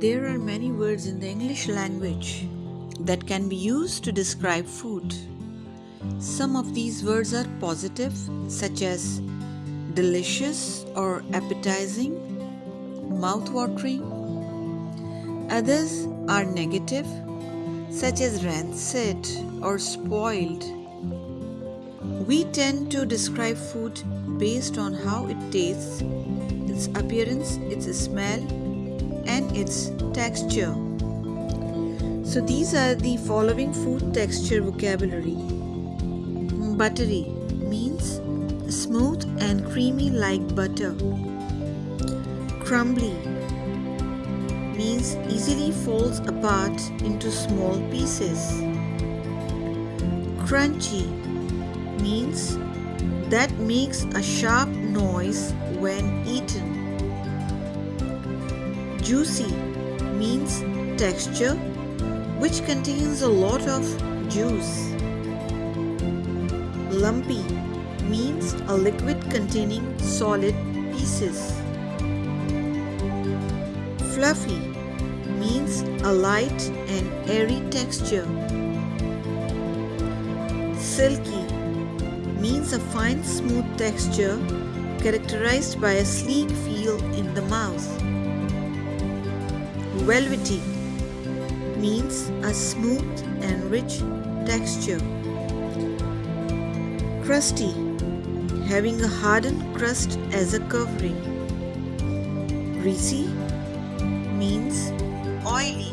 There are many words in the English language that can be used to describe food. Some of these words are positive, such as delicious or appetizing, mouth-watering. Others are negative, such as rancid or spoiled. We tend to describe food based on how it tastes, its appearance, its smell, and its texture. So these are the following food texture vocabulary. Buttery means smooth and creamy like butter. Crumbly means easily falls apart into small pieces. Crunchy means that makes a sharp noise when eaten. Juicy means texture which contains a lot of juice. Lumpy means a liquid containing solid pieces. Fluffy means a light and airy texture. Silky means a fine smooth texture characterized by a sleek feel Velvety means a smooth and rich texture. Crusty having a hardened crust as a covering. Greasy means oily